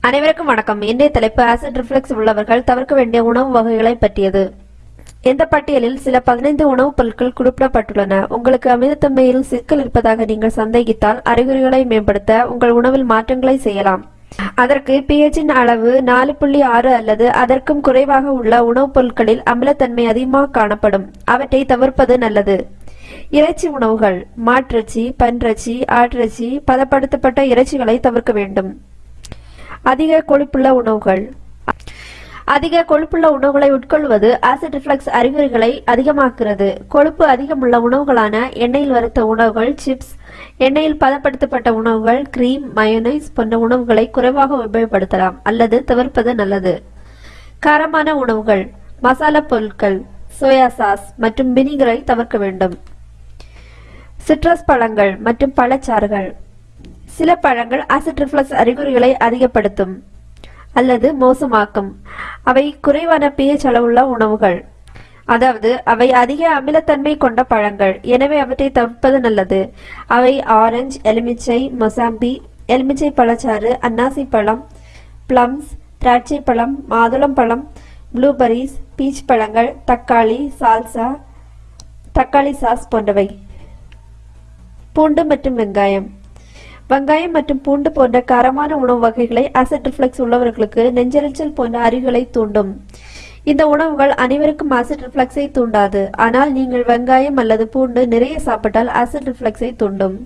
அனைவருக்கும் வணக்கம். இன்றைய தலைப்பு ஆசிட் ரிஃப்ளெக்ஸ் உள்ளவர்கள் தவிர்க்க வேண்டிய உணவு வகைகளை பற்றியது. இந்த பட்டியலில் சில பதினைந்து உணவுப் பொருட்கள் குறிப்பிடப்பட்டுள்ளன. உங்களுக்கு அமிலத்தன்மையில் சிக்கல் இருப்பதாக நீங்கள் சந்தேகித்தால் அறிகுறிகளை மேம்படுத்த உங்கள் உணவில் மாற்றங்களை செய்யலாம். அதற்கு பிஹெச்சின் அளவு நாலு புள்ளி ஆறு அல்லது அதற்கும் குறைவாக உள்ள உணவுப் பொருட்களில் அமிலத்தன்மை அதிகமாக காணப்படும். அவற்றை தவிர்ப்பது நல்லது. இறைச்சி உணவுகள் மாட்டிறைச்சி பன்றச்சி ஆட்டிறைச்சி பதப்படுத்தப்பட்ட இறைச்சிகளை தவிர்க்க வேண்டும். அதிக கொழுப்புள்ள உணவுகள். அதிக கொழுப்புள்ள உணவுகளை உட்கொள்வது ஆசிட் ரிஃப்ளக்ஸ் அறிகுறிகளை அதிகமாக்குகிறது. கொழுப்பு அதிகமுள்ள உணவுகளான எண்ணெயில் வறுத்த உணவுகள் சிப்ஸ் எண்ணெயில் பதப்படுத்தப்பட்ட உணவுகள் கிரீம் மயோனைஸ் போன்ற உணவுகளை குறைவாக உபயோகப்படுத்தலாம் அல்லது தவிர்ப்பது நல்லது. காரமான உணவுகள் மசாலா பொருட்கள் சோயா சாஸ் மற்றும் வினிகரை தவிர்க்க வேண்டும். சிட்ரஸ் பழங்கள் மற்றும் பழச்சாறுகள். சில பழங்கள் ஆசிட் ரிஃப்ளக்ஸ் அறிகுறிகளை அதிகப்படுத்தும் அல்லது மோசமாக்கும். அவை குறைவான பிஹெச் அளவுள்ள உணவுகள். அதாவது அவை அதிக அமிலத்தன்மை கொண்ட பழங்கள். எனவே அவற்றை தவிர்ப்பது நல்லது. அவை ஆரஞ்சு எலுமிச்சை மொசாம்பி எலுமிச்சை பழச்சாறு அன்னாசி பழம் பிளம்ஸ் திராட்சை பழம் மாதுளம் பழம் ப்ளூபெரிஸ் பீச் பழங்கள் தக்காளி சால்சா தக்காளி சாஸ் போன்றவை. பூண்டு மற்றும் வெங்காயம். வெங்காயம் மற்றும் பூண்டு போன்ற காரமான உணவு வகைகளை அசட் ரிஃப்ளெக்ஸ் உள்ளவர்களுக்கு நெஞ்செரிச்சல் போன்ற அறிகளை தூண்டும். இந்த உணவுகள் அனைவருக்கும் அசிட் ரிஃப்ளக்ஸை தூண்டாது. ஆனால் நீங்கள் வெங்காயம் அல்லது பூண்டு நிறைய சாப்பிட்டால் அசிட் ரிஃப்ளெக்ஸை தூண்டும்.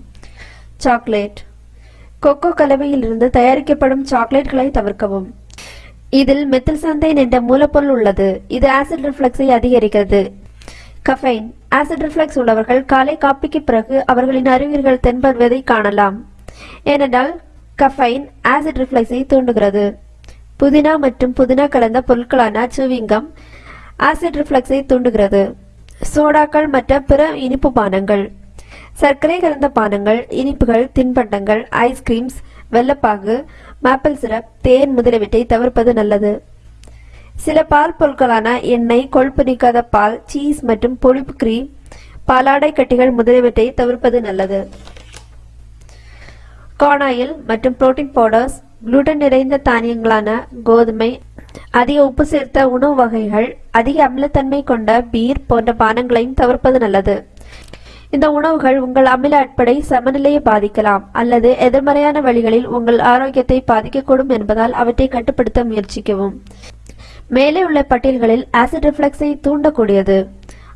சாக்லேட் கொக்கோ கலவையிலிருந்து தயாரிக்கப்படும் சாக்லேட்களை தவிர்க்கவும். இதில் மெத்தில்சந்தைன் என்ற மூலப்பொருள் உள்ளது. இது ஆசிட் ரிஃப்ளெக்ஸை அதிகரிக்கிறது. கஃபைன் ஆசிட் ரிஃப்ளெக்ஸ் உள்ளவர்கள் காலை காப்பிக்கு பிறகு அவர்களின் அறிகுறிகள் தென்படுவதை காணலாம். ஏனென்றால் கஃபைன் ஆசிட் ரிஃப்ளெக்ஸை தூண்டுகிறது. புதினா மற்றும் புதினா கலந்த பொருட்களான சுவிங்கம் ஆசிட் ரிஃப்ளெக்ஸை தூண்டுகிறது. சோடாக்கள் மற்ற பிற இனிப்பு பானங்கள் சர்க்கரை கலந்த பானங்கள் இனிப்புகள் தின்பண்டங்கள் ஐஸ்கிரீம்ஸ் வெள்ளப்பாகு மாப்பிள் சிரப் தேன் முதலியவற்றை தவிர்ப்பது நல்லது. சில பால் பொருட்களான எண்ணெய் கொழுப்பு நீக்காத பால் சீஸ் மற்றும் பொழிப்பு கிரீம் பாலாடை கட்டிகள் முதலியவற்றை தவிர்ப்பது நல்லது. கார்னாயில் மற்றும் புரோட்டீன் பவுடர்ஸ் குளுட்டன் நிறைந்த தானியங்களான கோதுமை அதிக உப்பு சேர்த்த உணவு வகைகள் அதிக அமிலத்தன்மை கொண்ட பீர் போன்ற பானங்களையும் தவிர்ப்பது நல்லது. இந்த உணவுகள் உங்கள் அமில அட்படை சமநிலையை பாதிக்கலாம் அல்லது எதிர்மறையான வழிகளில் உங்கள் ஆரோக்கியத்தை பாதிக்கக்கூடும் என்பதால் அவற்றை கட்டுப்படுத்த முயற்சிக்கவும். மேலே உள்ள பட்டியல்களில் ஆசிட் ரிஃப்ளெக்ஸை தூண்டக்கூடியது.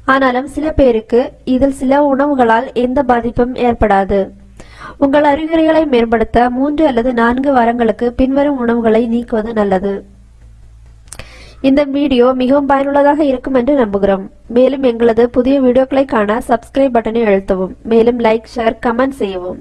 ஆனாலும் சில பேருக்கு இதில் சில உணவுகளால் எந்த பாதிப்பும் ஏற்படாது. உங்கள் அறிகுறிகளை மேம்படுத்த மூன்று அல்லது நான்கு வாரங்களுக்கு பின்வரும் உணவுகளை நீக்குவது நல்லது. இந்த வீடியோ மிகவும் பயனுள்ளதாக இருக்கும் என்று நம்புகிறோம். மேலும் எங்களது புதிய வீடியோக்களை காண சப்ஸ்கிரைப் பட்டனை அழுத்தவும். மேலும் லைக் ஷேர் கமெண்ட் செய்யவும்.